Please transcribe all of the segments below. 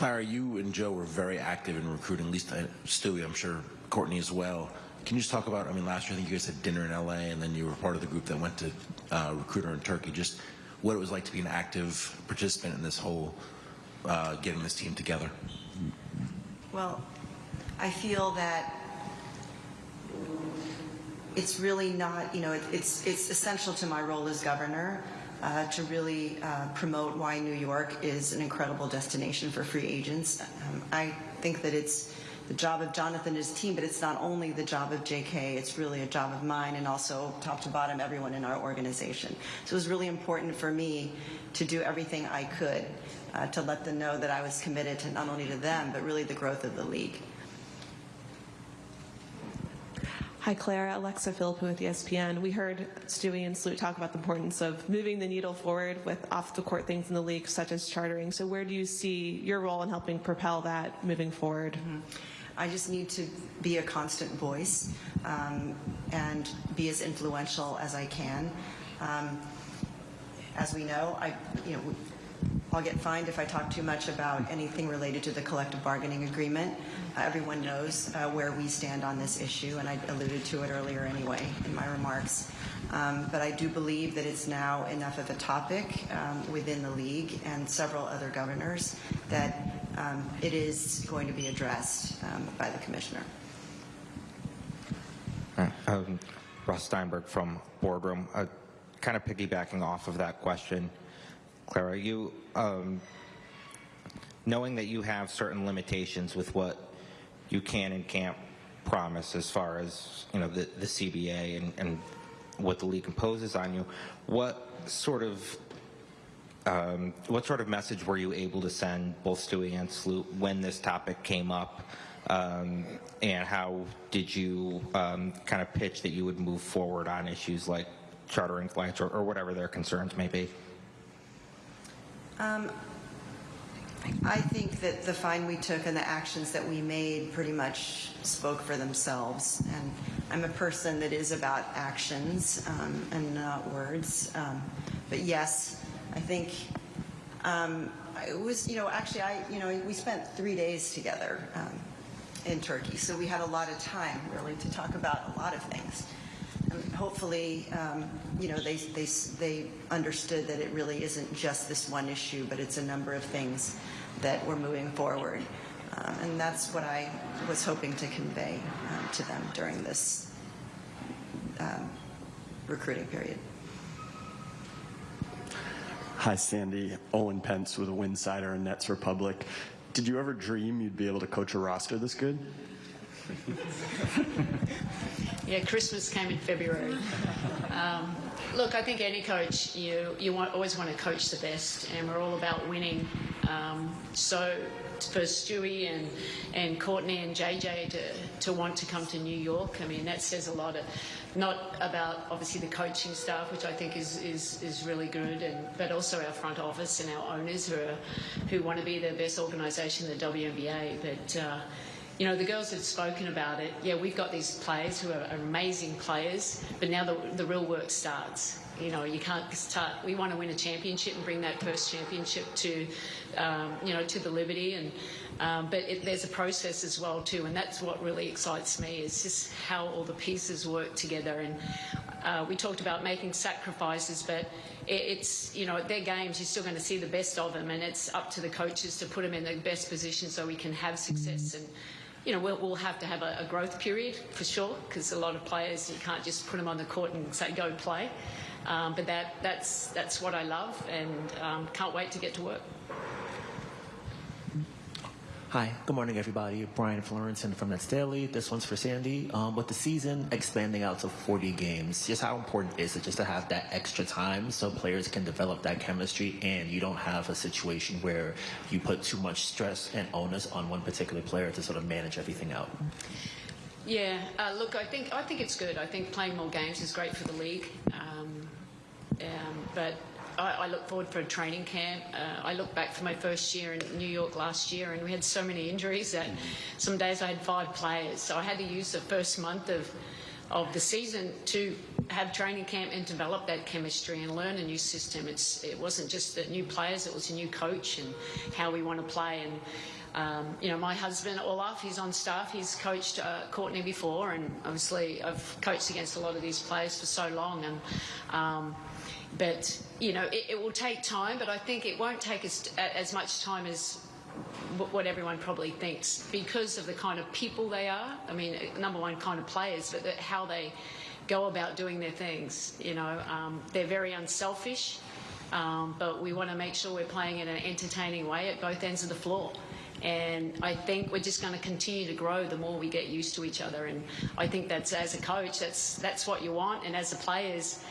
Clara, you and Joe were very active in recruiting, at least uh, Stewie, I'm sure Courtney as well. Can you just talk about, I mean, last year I think you guys had dinner in LA and then you were part of the group that went to uh, recruiter in Turkey. Just what it was like to be an active participant in this whole uh, getting this team together. Well, I feel that it's really not, you know, it, it's, it's essential to my role as governor uh, to really uh, promote why New York is an incredible destination for free agents. Um, I think that it's the job of Jonathan and his team, but it's not only the job of JK, it's really a job of mine and also top to bottom everyone in our organization. So it was really important for me to do everything I could uh, to let them know that I was committed to not only to them, but really the growth of the league. Hi, Clara. Alexa Philippou with ESPN. We heard Stewie and Sloot talk about the importance of moving the needle forward with off-the-court things in the league, such as chartering. So where do you see your role in helping propel that moving forward? Mm-hmm. I just need to be a constant voice um, and be as influential as I can. Um, as we know, I, you know, I'll get fined if I talk too much about anything related to the collective bargaining agreement. Uh, everyone knows uh, where we stand on this issue, and I alluded to it earlier anyway in my remarks. Um, but I do believe that it's now enough of a topic um, within the league and several other governors that um, it is going to be addressed um, by the commissioner. Um, Russ Steinberg from Boardroom. Uh, kind of piggybacking off of that question, Clara, you um, knowing that you have certain limitations with what you can and can't promise as far as you know the, the CBA and, and what the league imposes on you. What sort of um, what sort of message were you able to send both Stewie and Sloot when this topic came up? Um, and how did you um, kind of pitch that you would move forward on issues like chartering flights or, or whatever their concerns may be? Um, I think that the fine we took and the actions that we made pretty much spoke for themselves. And I'm a person that is about actions um, and not words. Um, but yes, I think um, it was, you know, actually, I, you know, we spent three days together um, in Turkey, so we had a lot of time really to talk about a lot of things. And hopefully, um, you know, they, they, they understood that it really isn't just this one issue, but it's a number of things that we're moving forward. Um, and that's what I was hoping to convey um, to them during this um, recruiting period. Hi, Sandy. Owen Pence with a Winsidr and Nets Republic. Did you ever dream you'd be able to coach a roster this good? yeah, Christmas came in February. Um, look, I think any coach, you, you want, always want to coach the best, and we're all about winning. Um, so for Stewie and, and Courtney and JJ to, to want to come to New York, I mean, that says a lot. Of, not about obviously the coaching staff, which I think is, is, is really good, and, but also our front office and our owners who, are, who want to be the best organisation in the WNBA. But uh, you know, the girls have spoken about it. Yeah, we've got these players who are amazing players, but now the, the real work starts. You know, you can't start. We want to win a championship and bring that first championship to, um, you know, to the Liberty, and um, but it, there's a process as well too, and that's what really excites me is just how all the pieces work together. And uh, we talked about making sacrifices, but it, it's you know, at their games you're still going to see the best of them, and it's up to the coaches to put them in the best position so we can have success and you know, we'll, we'll, have to have a, a growth period for sure because a lot of players you can't just put them on the court and say go play. Um, but that, that's that's what I love and um, can't wait to get to work. Hi, good morning, everybody. Brian Florenson from Nets Daily. This one's for Sandy. Um, with the season expanding out to 40 games, just how important is it just to have that extra time so players can develop that chemistry and you don't have a situation where you put too much stress and onus on one particular player to sort of manage everything out? Yeah, uh, look, I think I think it's good. I think playing more games is great for the league, um, um, but I, I, look forward for a training camp. Uh, I look back for my first year in New York last year, and we had so many injuries that some days I had five players. So I had to use the first month of of the season to have training camp and develop that chemistry and learn a new system. It's it wasn't just the new players; it was a new coach and how we want to play. And um, you know, my husband Olaf, he's on staff. He's coached uh, Courtney before, and obviously I've coached against a lot of these players for so long. And um, but you know, it, it will take time. But I think it won't take as as much time as what everyone probably thinks because of the kind of people they are. I mean, number one, kind of players, but how they go about doing their things. You know, um, they're very unselfish, um, but we want to make sure we're playing in an entertaining way at both ends of the floor. And I think we're just going to continue to grow the more we get used to each other. And I think that's as a coach, that's that's what you want. And as the players,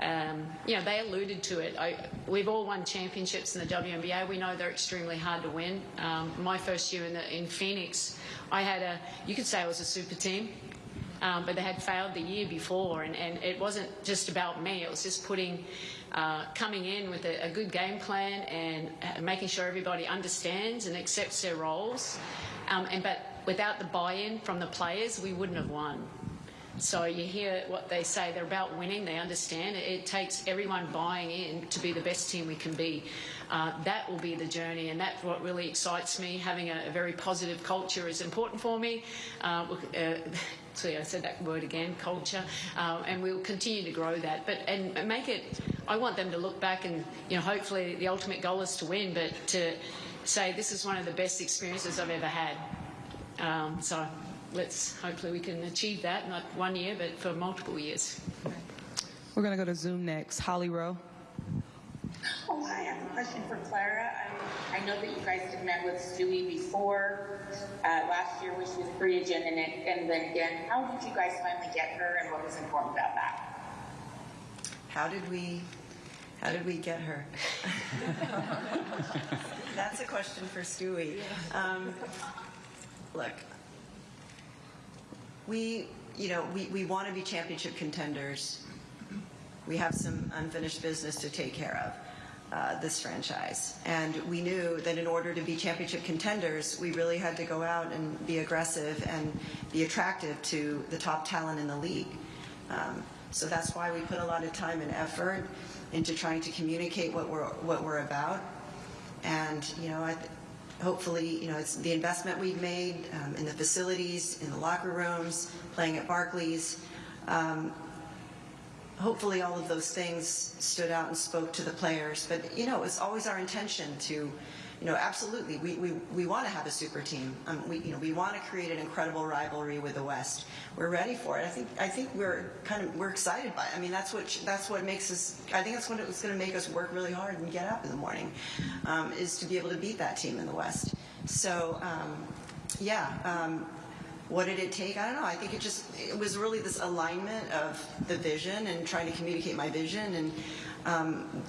um, you know, they alluded to it. I, we've all won championships in the WNBA. We know they're extremely hard to win. Um, my first year in, the, in Phoenix, I had a, you could say it was a super team, um, but they had failed the year before. And, and it wasn't just about me, it was just putting, uh, coming in with a, a good game plan and uh, making sure everybody understands and accepts their roles. Um, and, but without the buy in from the players, we wouldn't have won. So you hear what they say. They're about winning. They understand it. Takes everyone buying in to be the best team we can be. Uh, that will be the journey, and that's what really excites me. Having a, a very positive culture is important for me. Uh, uh, see, I said that word again, culture, uh, and we'll continue to grow that. But and make it. I want them to look back and you know, hopefully, the ultimate goal is to win, but to say this is one of the best experiences I've ever had. Um, so let's hopefully we can achieve that, not one year, but for multiple years. We're going to go to Zoom next. Holly Rowe. Oh, hi, I have a question for Clara. I, I know that you guys had met with Stewie before uh, last year when she was free agent, and, then- and then again. How did you guys finally get her, and what was important about that? How did we, how did we get her? That's a question for Stewie. Um, look, we, you know, we, we want to be championship contenders. We have some unfinished business to take care of. Uh, this franchise. And we knew that in order to be championship contenders, we really had to go out and be aggressive and be attractive to the top talent in the league. Um, so that's why we put a lot of time and effort into trying to communicate what we're what we're about. And you know, I, hopefully, you know, it's the investment we've made um, in the facilities, in the locker rooms, playing at Barclays. Um, hopefully, all of those things stood out and spoke to the players. But you know, it's always our intention to, you know, absolutely, we, we, we want to have a super team. Um, we you know we want to create an incredible rivalry with the West. We're ready for it. I think I think we're kind of we're excited by it. I mean, that's what that's what makes us. I think that's what it's going to make us work really hard and get up in the morning, um, is to be able to beat that team in the West. So um, yeah. Um, what did it take? I don't know. I think it just it was really this alignment of the vision and trying to communicate my vision, and um,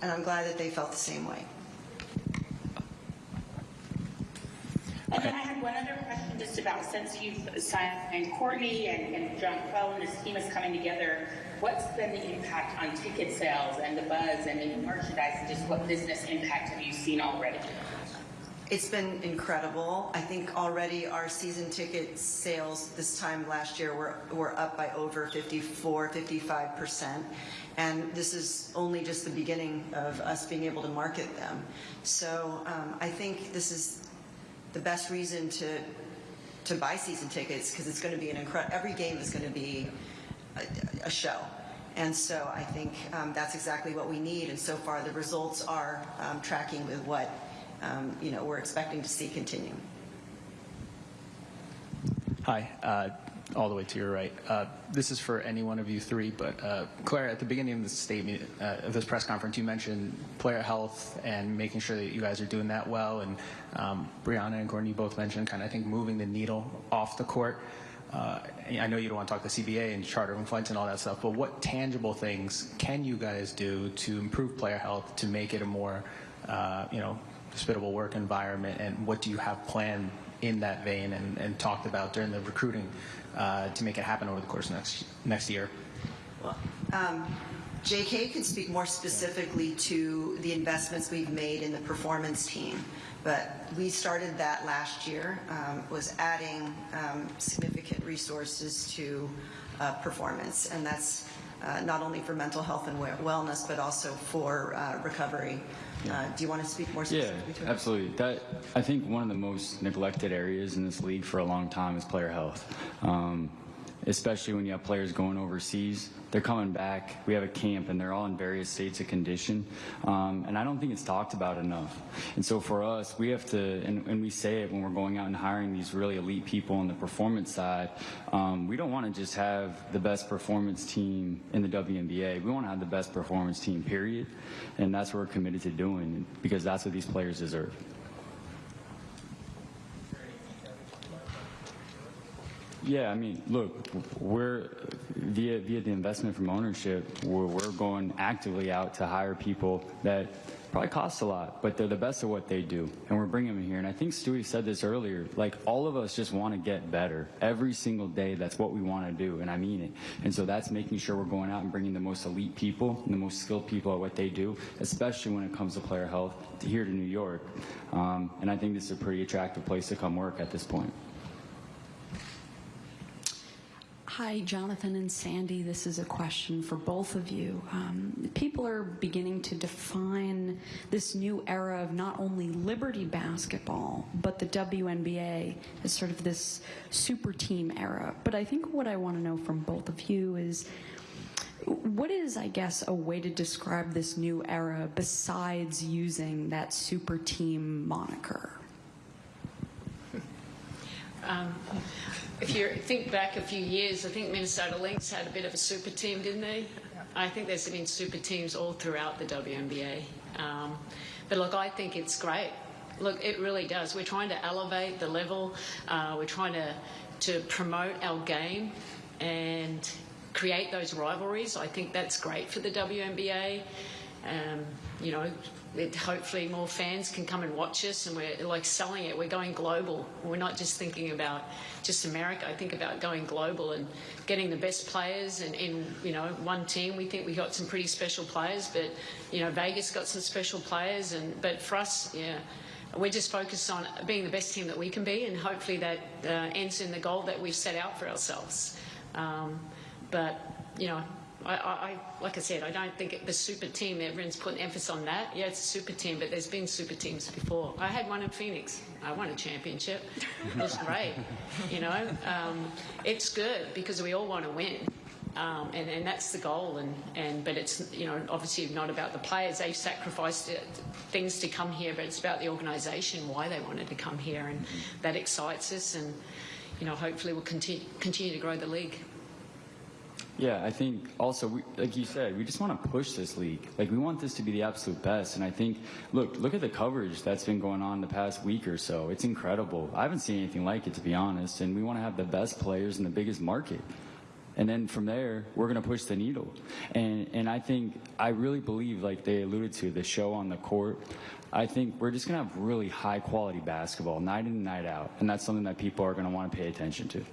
and I'm glad that they felt the same way. And then I had one other question just about since you've signed Courtney and, and John Quell and this team is coming together, what's been the impact on ticket sales and the buzz and the merchandise and just what business impact have you seen already? It's been incredible. I think already our season ticket sales this time last year were, were up by over 54, 55%. And this is only just the beginning of us being able to market them. So um, I think this is the best reason to, to buy season tickets because it's going to be an incredible, every game is going to be a, a show. And so I think um, that's exactly what we need. And so far the results are um, tracking with what um, you know, we're expecting to see continue. Hi, uh, all the way to your right. Uh, this is for any one of you three, but uh, Claire, at the beginning of this statement, uh, of this press conference, you mentioned player health and making sure that you guys are doing that well. And um, Breanna and Gordon, you both mentioned kind of, I think, moving the needle off the court. Uh, I know you don't want to talk the CBA and chartering flights and all that stuff, but what tangible things can you guys do to improve player health to make it a more, uh, you know, hospitable work environment, and what do you have planned in that vein and, and talked about during the recruiting uh, to make it happen over the course of next next year? Um, JK could speak more specifically to the investments we've made in the performance team, but we started that last year. Um, was adding um, significant resources to uh, performance, and that's uh, not only for mental health and wellness, but also for uh, recovery. Uh, Do you want to speak more Yeah, specifically to it? absolutely. That I think one of the most neglected areas in this league for a long time is player health. Um, especially when you have players going overseas, they're coming back. We have a camp, and they're all in various states of condition, um, and I don't think it's talked about enough. And so for us, we have to, and, and we say it when we're going out and hiring these really elite people on the performance side. Um, we don't want to just have the best performance team in the WNBA. We want to have the best performance team, period. And that's what we're committed to doing because that's what these players deserve. Yeah, I mean, look, we're via via the investment from ownership, we're, we're going actively out to hire people that probably cost a lot, but they're the best at what they do, and we're bringing them here. And I think Stewie said this earlier. Like all of us just want to get better every single day. That's what we want to do, and I mean it. And so that's making sure we're going out and bringing the most elite people and the most skilled people at what they do, especially when it comes to player health, to here to New York. Um, and I think this is a pretty attractive place to come work at this point. Hi, Jonathan and Sandy. This is a question for both of you. Um, people are beginning to define this new era of not only Liberty basketball, but the WNBA as sort of this super team era. But I think what I want to know from both of you is what is, I guess, a way to describe this new era besides using that super team moniker? Um, if you think back a few years, I think Minnesota Lynx had a bit of a super team, didn't they? I think there's been super teams all throughout the WNBA. Um, but look, I think it's great. Look, it really does. We're trying to elevate the level. Uh, we're trying to to promote our game and create those rivalries. I think that's great for the WNBA. Um, you know, it, hopefully more fans can come and watch us and we're like selling it. We're going global. We're not just thinking about just America. I think about going global and getting the best players and in, you know, one team. We think we got some pretty special players, but, you know, Vegas got some special players. And, but for us, yeah, we're just focused on being the best team that we can be and hopefully that uh, ends in the goal that we've set out for ourselves. Um, but, you know, I, I, like I said, I don't think it, the super team, everyone's putting emphasis on that. Yeah, it's a super team, but there's been super teams before. I had one in Phoenix. I won a championship. It was great. You know, um, it's good because we all want to win. Um, and, and that's the goal. And, and but it's you know obviously not about the players. They've sacrificed things to come here, but it's about the organisation why they wanted to come here, and that excites us. And you know hopefully we'll continue continue to grow the league. Yeah, I think also, we, like you said, we just want to push this league. Like we want this to be the absolute best. And I think, look, look at the coverage that's been going on the past week or so. It's incredible. I haven't seen anything like it, to be honest. And we want to have the best players in the biggest market. And then from there, we're going to push the needle. And, and I think, I really believe, like they alluded to, the show on the court, I think we're just going to have really high quality basketball night in and night out. And that's something that people are going to want to pay attention to.